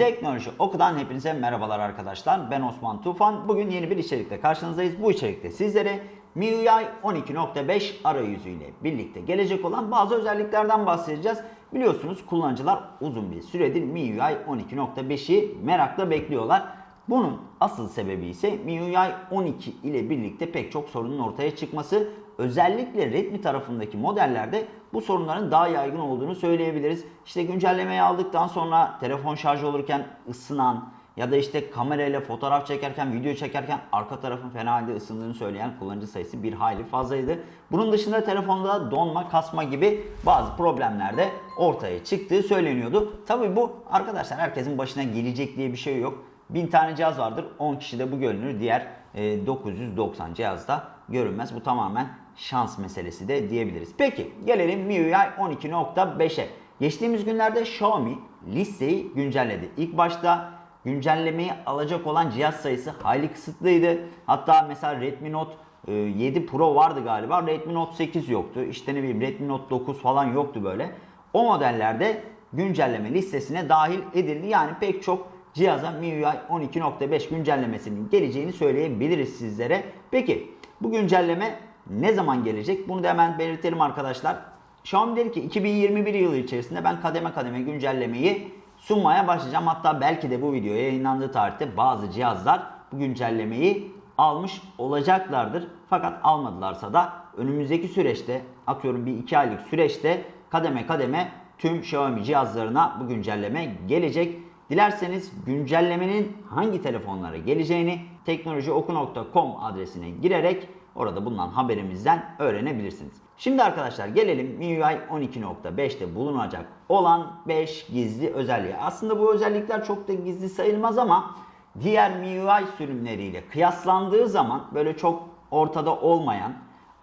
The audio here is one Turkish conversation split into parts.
Teknoloji Oku'dan hepinize merhabalar arkadaşlar. Ben Osman Tufan. Bugün yeni bir içerikle karşınızdayız. Bu içerikte sizlere MIUI 12.5 arayüzüyle birlikte gelecek olan bazı özelliklerden bahsedeceğiz. Biliyorsunuz kullanıcılar uzun bir süredir MIUI 12.5'i merakla bekliyorlar. Bunun asıl sebebi ise MIUI 12 ile birlikte pek çok sorunun ortaya çıkması. Özellikle Redmi tarafındaki modellerde bu sorunların daha yaygın olduğunu söyleyebiliriz. İşte güncellemeyi aldıktan sonra telefon şarj olurken ısınan ya da işte kamerayla fotoğraf çekerken, video çekerken arka tarafın fena halde ısındığını söyleyen kullanıcı sayısı bir hayli fazlaydı. Bunun dışında telefonda donma, kasma gibi bazı problemler de ortaya çıktığı söyleniyordu. Tabi bu arkadaşlar herkesin başına gelecek diye bir şey yok. 1000 tane cihaz vardır. 10 kişide bu görünür. Diğer e, 990 cihazda görünmez. Bu tamamen şans meselesi de diyebiliriz. Peki gelelim MIUI 12.5'e. Geçtiğimiz günlerde Xiaomi listeyi güncelledi. İlk başta güncellemeyi alacak olan cihaz sayısı hayli kısıtlıydı. Hatta mesela Redmi Note 7 Pro vardı galiba. Redmi Note 8 yoktu. İşte ne bileyim Redmi Note 9 falan yoktu böyle. O modellerde güncelleme listesine dahil edildi. Yani pek çok cihaza MIUI 12.5 güncellemesinin geleceğini söyleyebiliriz sizlere. Peki bu güncelleme ne zaman gelecek? Bunu da hemen belirtelim arkadaşlar. Xiaomi dedi ki 2021 yılı içerisinde ben kademe kademe güncellemeyi sunmaya başlayacağım. Hatta belki de bu video yayınlandığı tarihte bazı cihazlar bu güncellemeyi almış olacaklardır. Fakat almadılarsa da önümüzdeki süreçte atıyorum bir iki aylık süreçte kademe kademe tüm Xiaomi cihazlarına bu güncelleme gelecek. Dilerseniz güncellemenin hangi telefonlara geleceğini teknolojioku.com adresine girerek orada bulunan haberimizden öğrenebilirsiniz. Şimdi arkadaşlar gelelim MIUI 12.5'te bulunacak olan 5 gizli özelliğe. Aslında bu özellikler çok da gizli sayılmaz ama diğer MIUI sürümleriyle kıyaslandığı zaman böyle çok ortada olmayan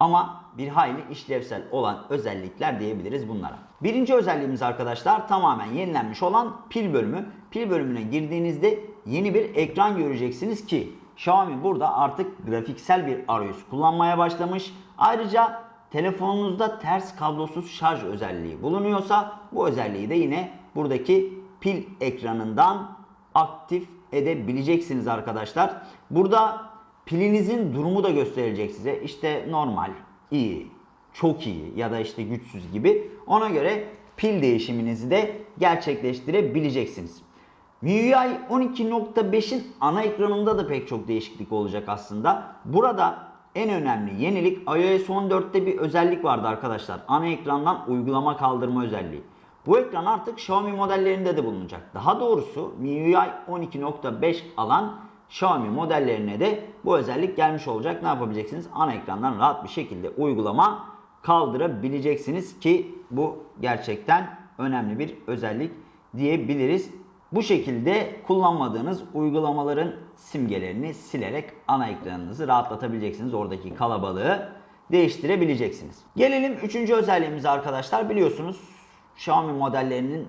ama bir hayli işlevsel olan özellikler diyebiliriz bunlara. Birinci özelliğimiz arkadaşlar tamamen yenilenmiş olan pil bölümü. Pil bölümüne girdiğinizde yeni bir ekran göreceksiniz ki Xiaomi burada artık grafiksel bir arayüz kullanmaya başlamış. Ayrıca telefonunuzda ters kablosuz şarj özelliği bulunuyorsa bu özelliği de yine buradaki pil ekranından aktif edebileceksiniz arkadaşlar. Burada pilinizin durumu da gösterecek size. İşte normal, iyi, çok iyi ya da işte güçsüz gibi. Ona göre pil değişiminizi de gerçekleştirebileceksiniz. MIUI 12.5'in ana ekranında da pek çok değişiklik olacak aslında. Burada en önemli yenilik iOS 14'te bir özellik vardı arkadaşlar. Ana ekrandan uygulama kaldırma özelliği. Bu ekran artık Xiaomi modellerinde de bulunacak. Daha doğrusu MIUI 12.5 alan Xiaomi modellerine de bu özellik gelmiş olacak. Ne yapabileceksiniz? Ana ekrandan rahat bir şekilde uygulama kaldırabileceksiniz ki bu gerçekten önemli bir özellik diyebiliriz. Bu şekilde kullanmadığınız uygulamaların simgelerini silerek ana ekranınızı rahatlatabileceksiniz. Oradaki kalabalığı değiştirebileceksiniz. Gelelim üçüncü özelliğimize arkadaşlar. Biliyorsunuz Xiaomi modellerinin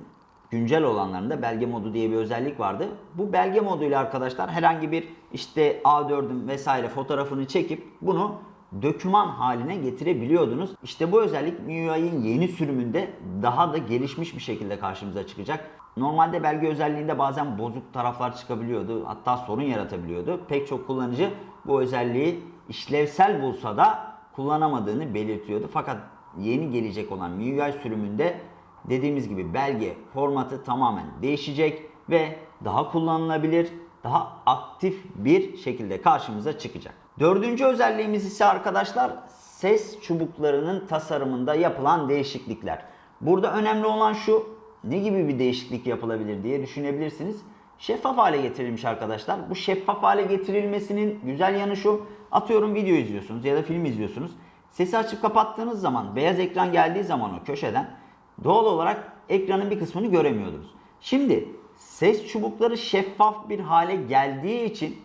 güncel olanlarında belge modu diye bir özellik vardı. Bu belge moduyla arkadaşlar herhangi bir işte A4'ün vesaire fotoğrafını çekip bunu döküman haline getirebiliyordunuz. İşte bu özellik MIUI'nin yeni sürümünde daha da gelişmiş bir şekilde karşımıza çıkacak. Normalde belge özelliğinde bazen bozuk taraflar çıkabiliyordu. Hatta sorun yaratabiliyordu. Pek çok kullanıcı bu özelliği işlevsel bulsa da kullanamadığını belirtiyordu. Fakat yeni gelecek olan MIUI sürümünde dediğimiz gibi belge formatı tamamen değişecek ve daha kullanılabilir, daha aktif bir şekilde karşımıza çıkacak. Dördüncü özelliğimiz ise arkadaşlar ses çubuklarının tasarımında yapılan değişiklikler. Burada önemli olan şu ne gibi bir değişiklik yapılabilir diye düşünebilirsiniz. Şeffaf hale getirilmiş arkadaşlar. Bu şeffaf hale getirilmesinin güzel yanı şu. Atıyorum video izliyorsunuz ya da film izliyorsunuz. Sesi açıp kapattığınız zaman beyaz ekran geldiği zaman o köşeden doğal olarak ekranın bir kısmını göremiyordunuz. Şimdi ses çubukları şeffaf bir hale geldiği için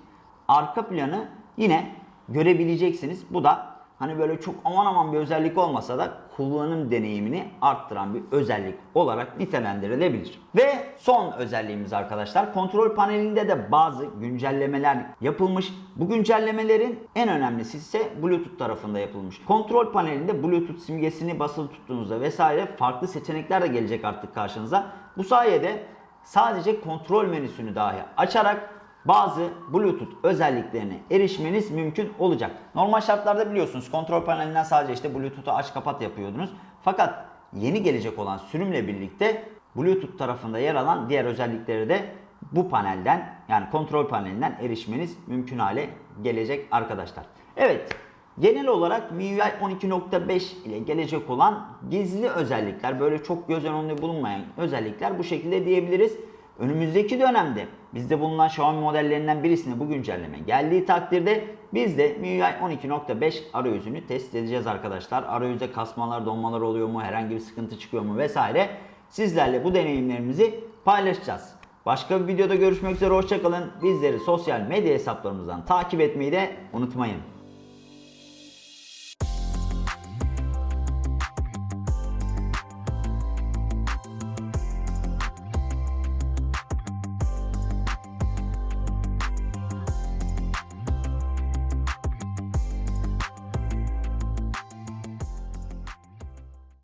arka planı yine görebileceksiniz. Bu da hani böyle çok aman aman bir özellik olmasa da kullanım deneyimini arttıran bir özellik olarak nitelendirilebilir. Ve son özelliğimiz arkadaşlar kontrol panelinde de bazı güncellemeler yapılmış. Bu güncellemelerin en önemlisi ise Bluetooth tarafında yapılmış. Kontrol panelinde Bluetooth simgesini basılı tuttuğunuzda vesaire farklı seçenekler de gelecek artık karşınıza. Bu sayede sadece kontrol menüsünü dahi açarak bazı Bluetooth özelliklerine erişmeniz mümkün olacak. Normal şartlarda biliyorsunuz kontrol panelinden sadece işte Bluetooth'u aç kapat yapıyordunuz. Fakat yeni gelecek olan sürümle birlikte Bluetooth tarafında yer alan diğer özellikleri de bu panelden yani kontrol panelinden erişmeniz mümkün hale gelecek arkadaşlar. Evet genel olarak MIUI 12.5 ile gelecek olan gizli özellikler böyle çok göz önünde bulunmayan özellikler bu şekilde diyebiliriz. Önümüzdeki dönemde bizde bulunan Xiaomi modellerinden birisine bu güncelleme geldiği takdirde biz de MIUI 12.5 arayüzünü test edeceğiz arkadaşlar. Arayüzde kasmalar, donmalar oluyor mu, herhangi bir sıkıntı çıkıyor mu vesaire. Sizlerle bu deneyimlerimizi paylaşacağız. Başka bir videoda görüşmek üzere hoşçakalın. Bizleri sosyal medya hesaplarımızdan takip etmeyi de unutmayın.